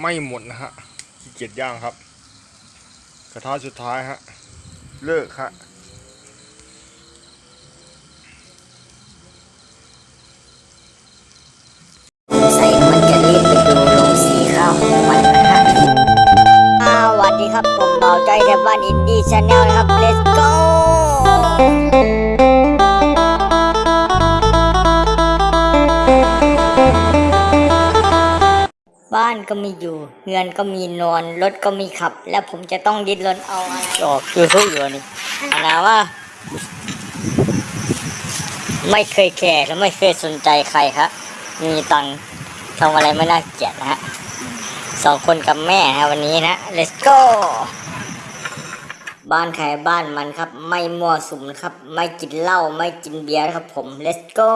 ไม่หมดนะฮะขี้เกียจย่างครับ กระทะสุดท้ายฮะ เลิกฮะใส่มันจะรีบไปดูโรงสีข้าวของมันนะฮะสวัสดีครับ ผมเบาใจแถวบ้าน Indy Channel นะครับ let's go บ้านก็มีอยู่ เงินก็มีนอน รถก็มีขับ แล้วผมจะต้องดิ้นรนเอาอะไรออกคือทุกอยู่นี่อันนาว่า ไม่เคยแคร์และไม่เคยสนใจใครครับมีตังค์ทำอะไรไม่น่าเกลียดนะฮะสองคนกับแม่นะวันนี้นะ let's go บ้านใครบ้านมันครับ ไม่มั่วสุมนะครับ ไม่กินเหล้าไม่กินเบียร์ครับผม let's go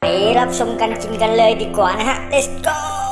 ไปรับชมกันกินกันเลยดีกว่านะฮะ let's go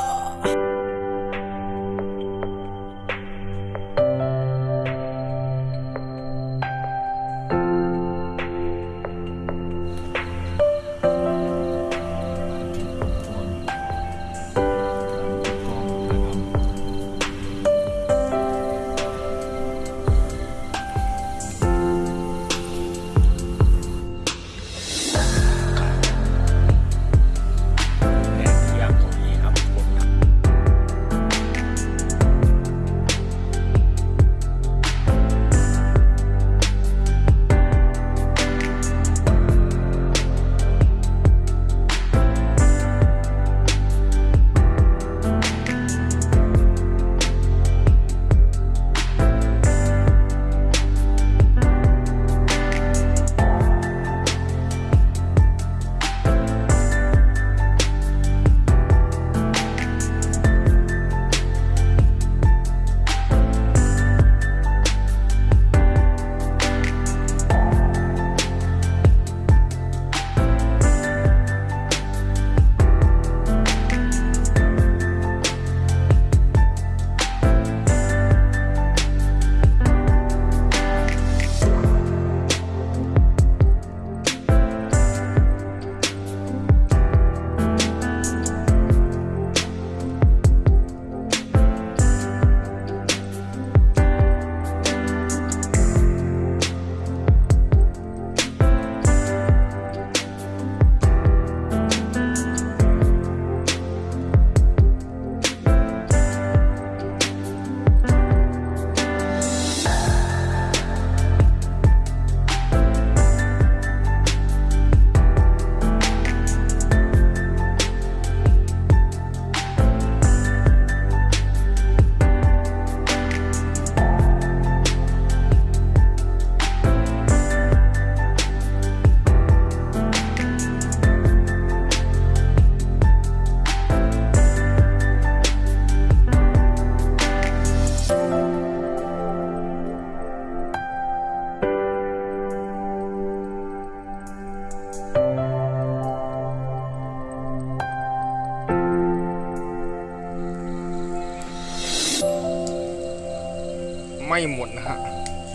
ไม่หมดนะฮะ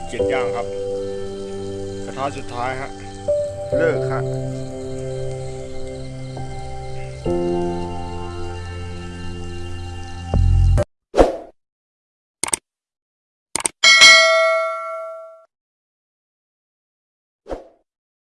เกียจย่างครับ กระทะสุดท้ายฮะ เลิกฮะ